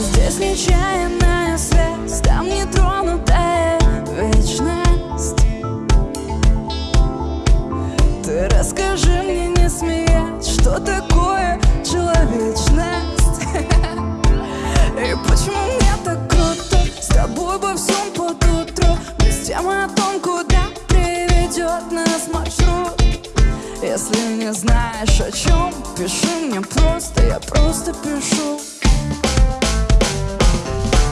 Здесь нечаянная связь Там нетронутая вечность. Ты расскажи мне, не смеясь Что такое человечность. И почему мне так круто С тобой во всем под утро? Без темы о том, куда приведет нас маршрут. Если не знаешь о чем, пиши мне просто, я просто пишу.